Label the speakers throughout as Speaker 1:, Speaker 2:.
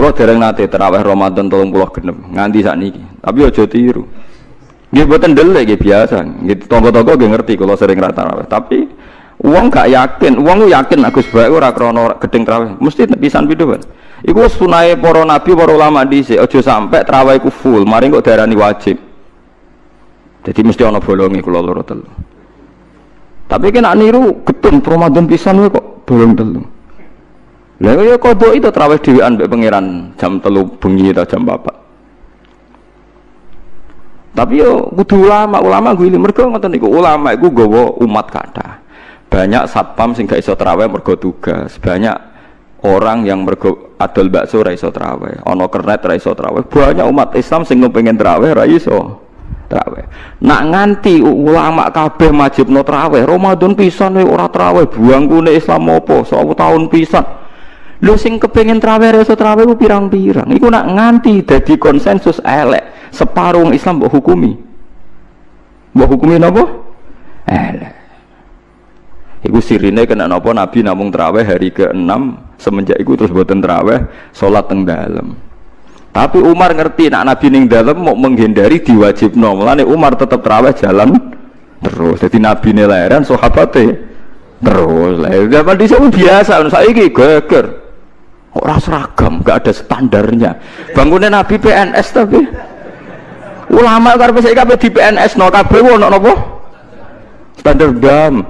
Speaker 1: Kulo dereng nate terawih Ramadan 30 genep nganti sakniki. Tapi aja tiru. Nggih mboten ndelek nggih biasa. Nggih tangga-tangga nggih ngerti kula sering ra tarawih. Tapi uang gak yakin, uang yakin Agus Bae ora krana gedeng tarawih. Mesti pisan pindho, Pak. Iku sunahe para nabi, para ulama dhisik, aja sampe tarawih iku full, mari kok darani wajib. Jadi mesti ana bolonge kula loro telu. Tapi kena niru getun Ramadan pisan kok bolong telu. Lah ya kodok itu terawih dhewean mbek pangeran jam telu bengi atau jam bapak. Tapi yo kudu ulama, ulama gue ini mereka ngoten niku ulama iku gawa umat kata. Banyak satpam sing gak iso terawih mergo tugas. Banyak orang yang mergo adol bakso ra iso terawih, ana kernet ra iso terawih. Banyak umat Islam sing pengen terawih ra iso terawih. Nak nganti ulama kabeh no terawih, Ramadan pisan ora terawih, buang kune Islam apa? 10 tahun pisan Lu sing kepengen traweh reso traweh ku pirang-pirang. Iku nak nganti dadi konsensus elek. Separuh Islam mbok hukumi. Mbok hukumi napa? Elek. Iku sirine kena napa Nabi namung traweh hari ke-6 semenjak iku terus boten traweh salat teng dalem. Tapi Umar ngerti nak Nabi ning dalem mau menghindari diwajibno. Mulane Umar tetap traweh jalan terus. Jadi Nabi nilairan sahabate terus. Lah zaman dhisik biasa saiki geger. Orang seragam, gak ada standarnya. Bangunnya Nabi PNS tapi ulama karena saya kabeh di PNS no kabeh wono nopo standar dam.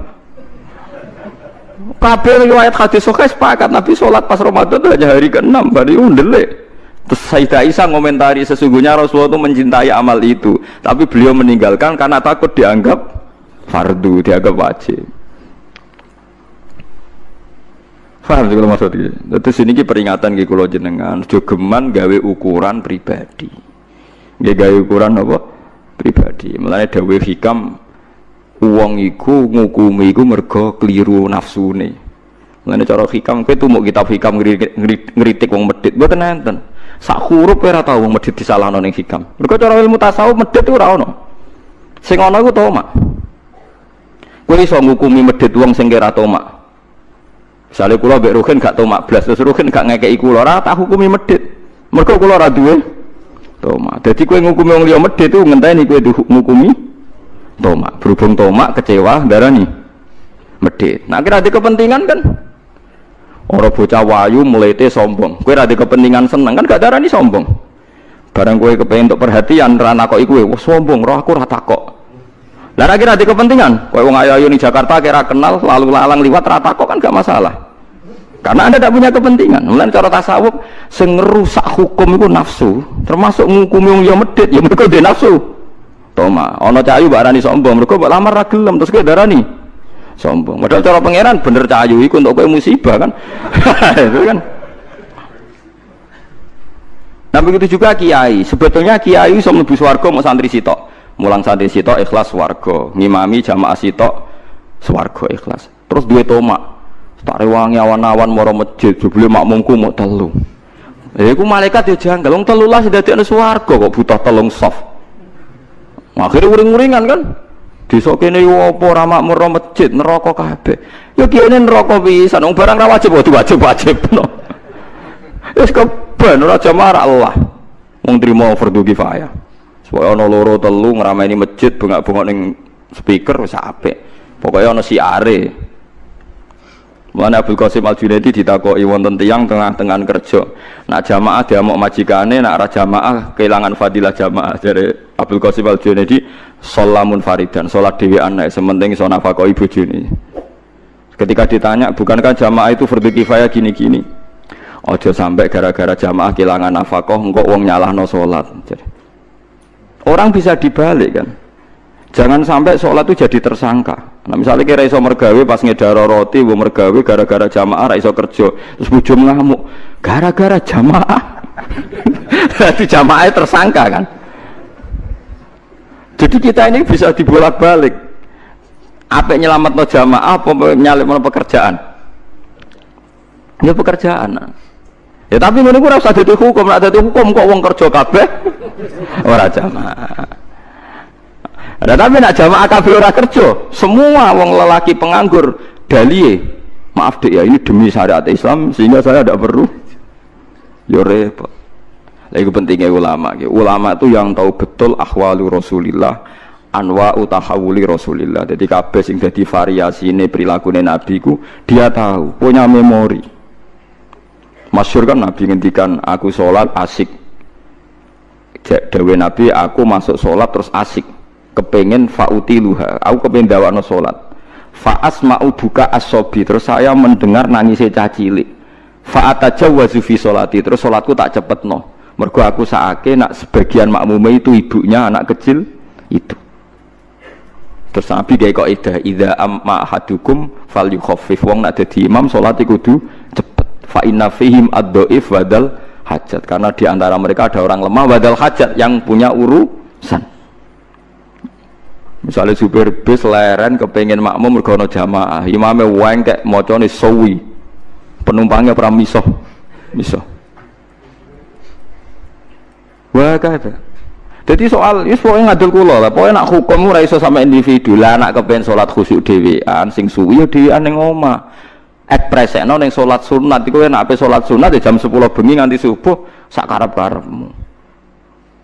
Speaker 1: Kabeh riwayat hadis sahih sepakat Nabi sholat pas Ramadan hanya hari ke-6 bari undele. Terus Sayyidah Aisyah ngomentari sesungguhnya Rasulullah itu mencintai amal itu, tapi beliau meninggalkan karena takut dianggap fardu, dianggap wajib. Paham sih kalau maksud ini. Terus ini ki peringatan ki kulo jenengan, jogeman gawe ukuran pribadi. Gak gawe ukuran apa? Pribadi. Mulane dawe hikam uang iku ngukumi iku mergo keliru nafsune. Mulane cara hikam kowe mau kitab hikam ngritik wong medit mboten enten. Sak huruf ora tau wong medit disalahno ning hikam. Mergo cara ilmu tasawuf medit ora ono. Sing ana iku tomak. Kowe iso ngukumi medit wong sing kira tomak. Misalnya kulo mbek Ruhin gak tomak blas, terus Ruhin gak ngekeki kulo, hukumi medit. Mergo kulo ora duwe tomak. Dadi kowe ngukumi wong liya medit itu ngenteni kowe ngukumi tomak. Berhubung tomak kecewa darani medit. Nah kira ada kepentingan kan Orang bocah wayu melete sombong. Kowe ada kepentingan seneng kan gak darani sombong. Barang kowe kepengen untuk perhatian rana kok iku wah sombong, roh aku rata kok. Lah kira di kepentingan, kowe wong ayu-ayu Jakarta kira kenal lalu lalang liwat rata kok kan gak masalah. Karena Anda tidak punya kepentingan. Mulai cara tasawuf sing rusak hukum itu nafsu, termasuk ngukumi wong ya medit, ya mereka dia nafsu. Toma, ana cahayu barani sombong, mereka mbok lamar ra gelem terus kowe darani sombong. Padahal cara pangeran bener cahayu iku untuk kowe musibah kan. itu kan. Nah begitu juga kiai. Sebetulnya kiai iso mlebu swarga mau santri sitok mulang santri sitok ikhlas warga ngimami jamaah sitok swarga ikhlas terus duwe tomak tak rewangi awan-awan moro masjid jebule makmumku mau telu. Ya iku malaikat ya janggal. Wong telu lah dadi ana swarga kok butuh telung soft akhirnya uring-uringan kan? Desa kene yo apa ora makmur masjid neraka kabeh. Yo kene neraka pisan wong barang ra wajib wajib-wajib no wis keben ora Allah wong trimo fardu kifayah. Supaya ana loro telu ngrameni masjid bengak-bengok ning speaker wis apik. Pokoke ana siare. Mulane Abdul Qasim Al Junaidi ditakoki wonten tiyang tengah-tengah kerja. Nak jamaah diamuk majikane, nak ora jamaah kehilangan fadilah jamaah. Dari Abdul Qasim Al Junaidi salamun faridan, salat dhewean nek sementing iso nafakoi bojone. Ketika ditanya, bukankah jamaah itu fardhu kifayah gini-gini? Ojo sampai gara-gara jamaah kehilangan nafkah engkau uang nyalahno salat. Jadi, Orang bisa dibalik kan. Jangan sampai sholat itu jadi tersangka. Nah misalnya kira iso mergawe pas ngedaro roti, bu mergawe gara-gara jamaah, iso kerja, terus bujum ngamuk, gara-gara jamaah. Jadi jamaah tersangka kan. Jadi kita ini bisa dibolak-balik. Apa nyelamat no jamaah, apa nyalip no pekerjaan? Ya pekerjaan. Ya tapi ini ora usah dadi hukum, nek dadi hukum kok wong kerja kabeh ora jamaah. Ada tapi nak jamaah kabeh ora kerja, semua wong lelaki penganggur dalie. Maaf dek ya ini demi syariat Islam sehingga saya tidak perlu Yo repot. Lagi pentingnya ulama. Ulama itu yang tahu betul ahwalu Rasulillah, anwa utahawuli Rasulillah. Jadi kabeh sing dadi variasi ini perilaku Nabi ku dia tahu, punya memori. Masyur kan Nabi ngendikan aku sholat asik. Dawe Nabi aku masuk sholat terus asik. Kepengen fauti luha. Aku kepengen dawano sholat. Faas mau buka asobi terus saya mendengar nangisnya cacilik. Fa'ataja wazufi sholati. Terus sholatku tak cepet no mergo aku saake nak sebagian makmume itu ibunya anak kecil itu. Terus Nabi kayak kok ida ida amma hadukum fal yukhaffif wong nak dadi imam salat kudu cepet. Fa inna fihim ad-dhaif wadal hajat. Karena di antara mereka ada orang lemah wadal hajat yang punya urusan misalnya supir bis leren kepengen makmum mergono jamaah imamnya wengkek mocone sawi penumpangnya pernah misoh misoh Wah kata. Jadi soal itu pokoknya ngadul kulo lah. Pokoknya nak hukum ora iso sama individu lah. Nak kepen sholat khusyuk dewean, sing suwi ya dewean yang oma. Ekspresekno neng sholat sunat. Iku nak ape sholat sunat ya jam 10 bengi nganti subuh sak karep karepmu.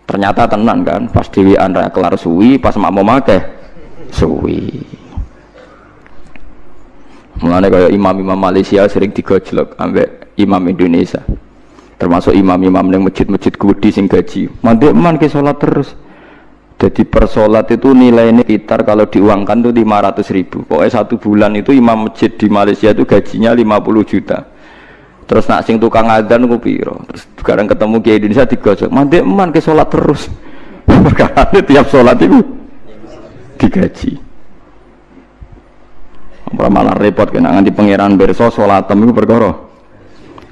Speaker 1: Ternyata tenan kan, pas dewean ra kelar suwi, pas mau make suwi. Mulane kaya imam-imam Malaysia sering digojlok ambek imam Indonesia. Termasuk imam-imam yang masjid-masjid gudi sing gaji. Mandek man ke sholat terus. Jadi per sholat itu nilainya sekitar kalau diuangkan tuh 500 ribu. Pokoknya satu bulan itu imam masjid di Malaysia itu gajinya 50 juta terus nak sing tukang adzan ku piro? Terus sekarang ketemu ke Indonesia digosok mandek man ke sholat terus? Perkara tiap sholat itu digaji. Malah repot kena nganti pangeran berso sholat itu perkara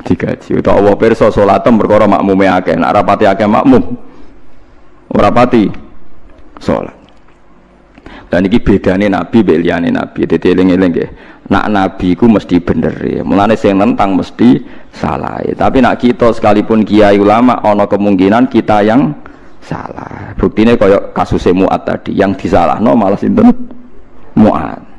Speaker 1: digaji. Utawa Allah pirsa salatem perkara makmume akeh. Nek rapati akeh makmum ora pati dan ini bedanya nabi beliane nabi. Jadi eling-eling nak nabi ku mesti bener ya mulane sing nentang mesti salah ya. tapi nak kita sekalipun kiai ulama ono kemungkinan kita yang salah. Buktinya kayak kasus muat tadi. Yang disalah no malah sinten? Muat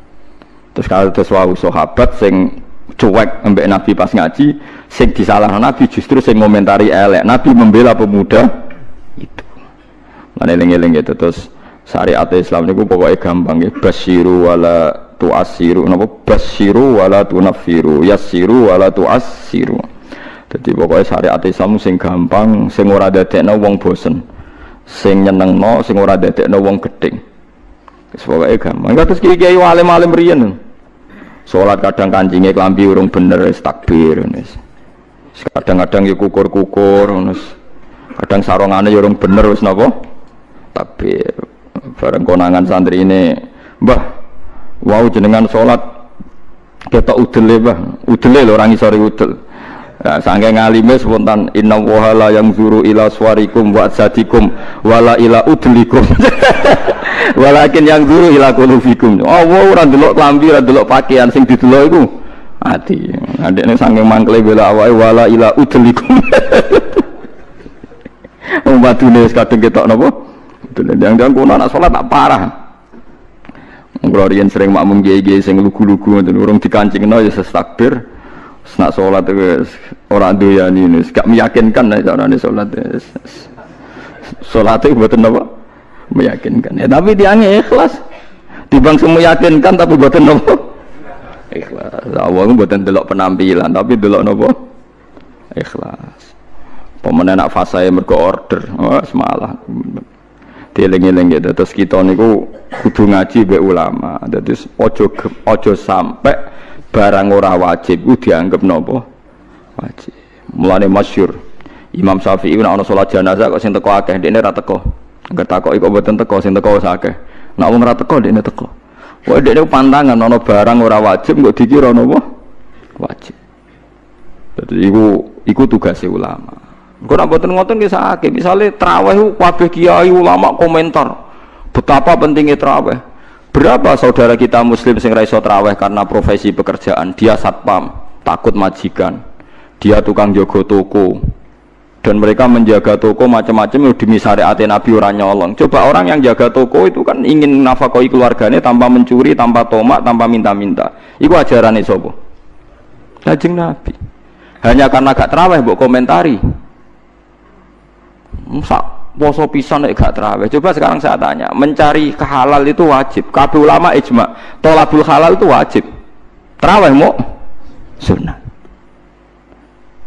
Speaker 1: terus kalau terus wau sahabat sing cuek ambek Nabi pas ngaji sing disalah Nabi justru sing ngomentari elek. Nabi membela pemuda itu. Mana eling-eling gitu terus syariat Islam itu pokoknya gampang ya basiru wala tuasiru napa? Basiru wala tunafiru yasiru wala tuasiru jadi pokoknya syariat Islam sing gampang sing ora dadekno wong bosen. Sing nyenengno sing ora dadekno wong gedeng pokoknya gampang. Terus kiai-kiai alim-alim riyen. Sholat kadang kancingnya kelambi urung bener es takbir nes. Kadang-kadang ya kukur-kukur. Kadang sarongane ya urung bener wis napa? Takbir. Bareng konangan santri ini, Mbah, wow jenengan sholat. Kita udele bah, udele lho orang isori udel. Nah, sangke ngalime spontan inna wahala yang zuru ila swarikum wa sadikum wala ila udlikum. Walakin yang zuru ila kulufikum Allah ora ndelok klambi ora ndelok pakaian sing didelok iku. Ati. Adekne sangke mangkle bela awake wala ila udlikum. Wong batune wis kadung ketok yang-yang kono anak salat tak parah. Kalau sering makmum gege sing lugu-lugu ngoten. Urung dikancingno ya sestakbir. Nak sholat itu orang doyan ini. Gak meyakinkan nih cara nih sholat sholat itu buatan apa? Meyakinkan. Ya tapi dia ikhlas. Dibang semua yakinkan tapi buatan apa? Ikhlas. Awalnya buatan delok penampilan tapi delok apa? Ikhlas. Pemenang nak fasa yang mergo order. Oh, semalah dieling-eling gitu. Terus kita niku kudu ngaji be ulama. Jadi ojo ojo sampai barang ora wajib ku dianggap nopo wajib. Mulane masyur Imam Syafi'i nek ana salat jenazah kok sing teko akeh ndekne ra teko. Angger takok iku mboten teko sing teko wis akeh. Nek wong ra teko ndekne teko. Wah, pantangan, nono barang ora wajib, nggak dikira nopo wajib. Jadi iku, iku tugas ulama. Kau nak buatin ngotot bisa akeh. Misalnya teraweh, kabeh kiai ulama komentar betapa pentingnya teraweh. Berapa saudara kita muslim sing raiso traweh karena profesi pekerjaan, dia satpam, takut majikan, dia tukang jogo toko, dan mereka menjaga toko macam-macam demi syariat Nabi orang nyolong. Coba orang yang jaga toko itu kan ingin nafkahi keluarganya tanpa mencuri, tanpa tomak, tanpa minta-minta. Iku ajaran sobo. Kajeng Nabi. Hanya karena gak teraweh, buat komentari. Sak poso pisan nek gak terawih. Coba sekarang saya tanya, mencari kehalal itu wajib. Kabeh ulama ijma, tolabul halal itu wajib. Terawih mau sunnah.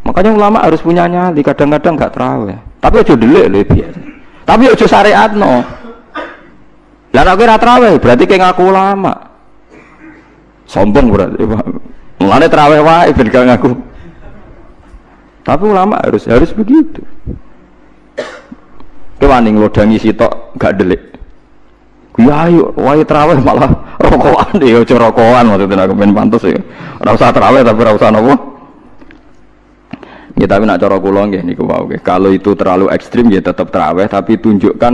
Speaker 1: Makanya ulama harus punya nyali, kadang-kadang gak terawih. Tapi aja delik lho biasa. Tapi aja syariat no. Lah nek ora terawih berarti kayak ngaku ulama. Sombong berarti. Mulane terawih wae ben gak ngaku. Tapi ulama harus harus begitu. Kewaning lodangi sitok gak delik. Ya ayo, wae terawih malah rokokan deh, aja rokokan maksudnya aku pengen pantas ya. Ora usah tapi ora usah nopo. Ya tapi nak cara kula nggih niku wau nggih. Kalau itu terlalu ekstrim ya tetap terawih tapi tunjukkan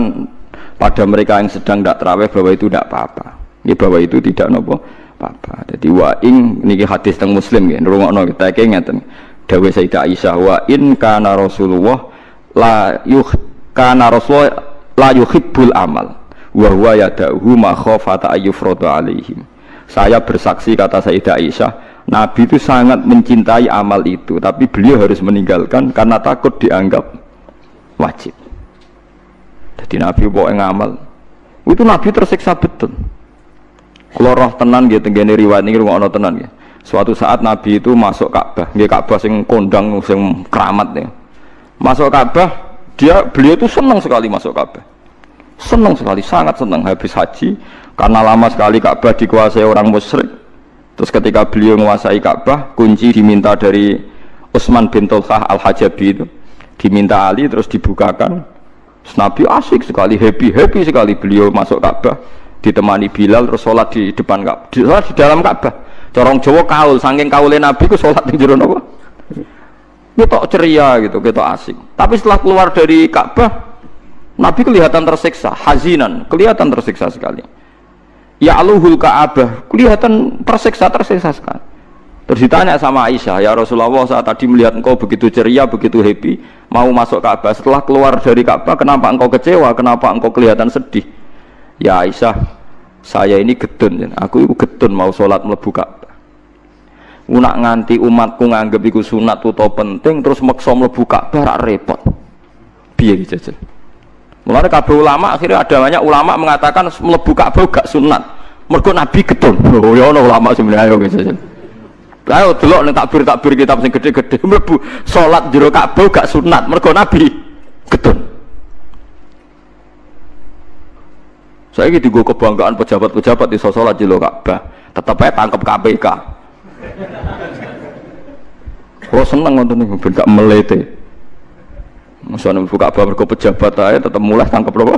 Speaker 1: pada mereka yang sedang tidak terawih bahwa itu tidak apa-apa. Ya bahwa itu tidak nopo apa-apa. Jadi wa ing niki hadis teng Muslim nggih, ngrungokno kita ngeten. Dawuh Sayyidah Aisyah wa in kana Rasulullah la yuh kana Rasulullah la yuhibbul amal wa huwa yada'uhu ma khafata ayyufradu alaihim. Saya bersaksi kata Sayyidah Aisyah, Nabi itu sangat mencintai amal itu, tapi beliau harus meninggalkan karena takut dianggap wajib. Jadi Nabi bawa ngamal, itu Nabi tersiksa betul. Kalau roh tenan gitu, gini riwayat ini rumah tenan gitu. Suatu saat Nabi itu masuk Ka'bah, dia Ka'bah sing kondang, sing keramat nih. Masuk Ka'bah, dia beliau itu senang sekali masuk Ka'bah. Senang sekali, sangat senang habis haji karena lama sekali Ka'bah dikuasai orang musyrik. Terus ketika beliau menguasai Ka'bah, kunci diminta dari Utsman bin Tulkah Al-Hajabi itu. Diminta Ali terus dibukakan. Nabi asik sekali, happy, happy sekali beliau masuk Ka'bah ditemani Bilal terus sholat di depan Ka'bah, di, di dalam Ka'bah corong Jawa kaul saking kaulin Nabi ku sholat di jero napa kita ceria gitu kita asik. Tapi setelah keluar dari Ka'bah Nabi kelihatan tersiksa hazinan kelihatan tersiksa sekali. Ya aluhul Ka'bah kelihatan tersiksa tersiksa sekali. Terus ditanya sama Aisyah ya Rasulullah saat tadi melihat engkau begitu ceria begitu happy mau masuk Ka'bah? Setelah keluar dari Ka'bah kenapa engkau kecewa? Kenapa engkau kelihatan sedih? Ya Aisyah saya ini getun aku itu getun mau sholat melebu Ka'bah Unak nganti umatku nganggep iku sunat utawa penting terus maksa mlebu Ka'bah repot. Piye iki jajal? Mulane kabeh ulama akhirnya ada banyak ulama mengatakan mlebu Ka'bah gak sunat. Mergo Nabi getun. Oh ya ono ulama sebenarnya ayo jajal. Ayo delok ning takbir-takbir kitab sing gede-gede mlebu salat jero Ka'bah gak sunat mergo Nabi getun. Saya gitu gue kebanggaan pejabat-pejabat di sholat di Ka'bah, tetap aja tangkap KPK. Kalau seneng nonton nih, ben gak melete. Misalnya buka kabar ke pejabat aja tetap mulai tangkap loh.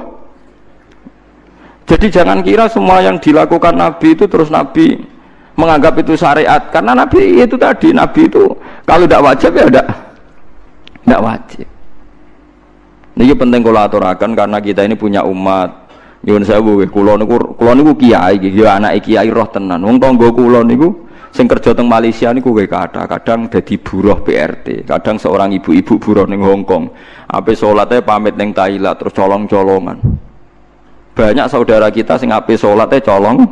Speaker 1: Jadi jangan kira semua yang dilakukan Nabi itu terus Nabi menganggap itu syariat karena Nabi itu tadi Nabi itu kalau tidak wajib ya tidak tidak wajib. Ini penting kalau aturakan karena kita ini punya umat. Sewu kula niku kula niku kiai iki ya anak kiai roh tenan. Wong tangga kula niku sing kerja teng Malaysia niku kowe kata kadang dadi buruh PRT kadang seorang ibu-ibu buruh ning Hongkong ape salatnya pamit ning Thailand terus colong-colongan. Banyak saudara kita sing ape salatnya colong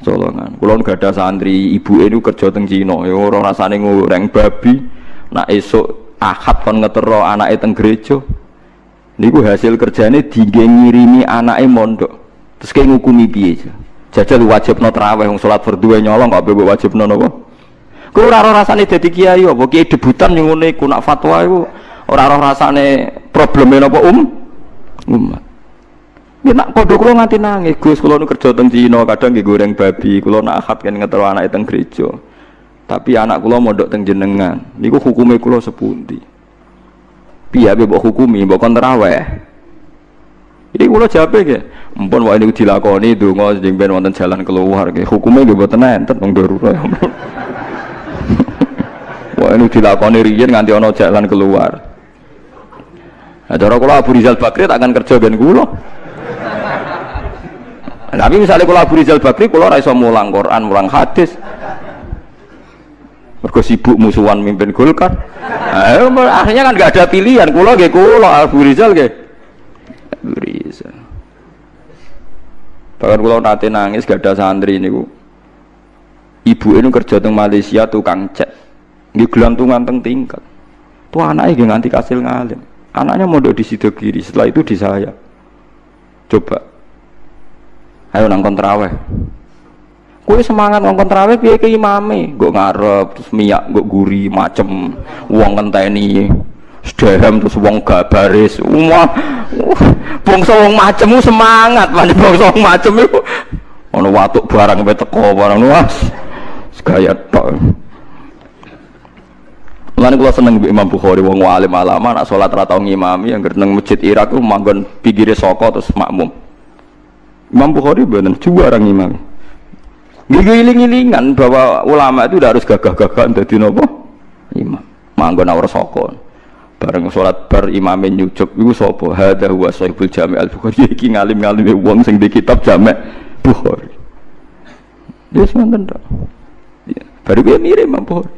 Speaker 1: colongan kula gak ada santri ibu ini kerja teng Cina. Ya ora rasane ngoreng babi nak esuk ahad kon ngetero anake teng gereja. Niku hasil kerjane ngirimi anake mondok. Terus kayak ngukumi piye jajal wajib no terawih wong sholat berdua nyolong kok bebek wajib no nopo kau raro rasane jadi kiai apa kiai debutan yang ngene ku nak fatwa itu ora roh rasane problemnya nopo um umat Ya nak padha kula nganti nangis, Gus kula nu kerja teng Cina, kadang nggih goreng babi, kula nak akad kan ngetero anak teng gereja. Tapi anak kula mondok teng jenengan, niku hukume kula sepundi? Piye mbok hukumi, mbok kon terawih? Ini kula jawab ya, Mumpun wae niku dilakoni donga sing ben wonten jalan keluar nggih. Hukume nggih mboten enten wong darurat. Wae niku dilakoni riyen nganti ana jalan keluar. Nah, cara kula Abu Rizal Bakri tak akan kerja ben kula. Tapi misalnya kula Abu Rizal Bakri kula ora iso mulang Quran, mulang hadis. Mergo sibuk musuhan mimpin Golkar. Nah, akhirnya kan gak ada pilihan. Kula nggih kula Abu Rizal nggih. Abu Rizal. Bahkan kalau nanti nangis gak ada santri ini bu. Ibu ini kerja di Malaysia tukang cek. Di gelantungan teng tingkat. Tuh anaknya gak nganti kasil ngalim. Anaknya mondok di situ kiri, setelah itu di saya. Coba. Ayo nangkon teraweh. Kue semangat ngongkon teraweh piye ke imame, gue ngarep terus miyak gue guri macem uang kenteni sedhem terus wong gak baris wah bangsa wong macem semangat mana bangsa wong macem itu ono watuk barang sampai teko barang luas gaya tok Mulane kula seneng Mbak Imam Bukhari wong alim alama nak salat ra tau ngimami yang nang masjid Irak ku manggon pinggire saka terus makmum. Imam Bukhari bener juara ngimami. Ngiling-ngilingan bahwa ulama itu udah harus gagah-gagahan dadi napa? Imam. Manggon ora saka. Bareng salat bar imame nyucuk iku sapa? Hadza huwa sahibul Jami' al-Bukhari iki ngalim-ngalim wong sing di kitab Jami' Bukhari. Dia semantan tak. Ya. Baru dia mirip Imam Bukhari.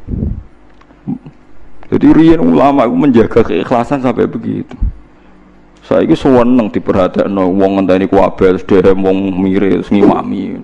Speaker 1: Jadi rian ulama itu menjaga keikhlasan sampai begitu. Saya itu seneng diperhatikan wong ngenteni kuabel, sedherek wong mirip ngimami.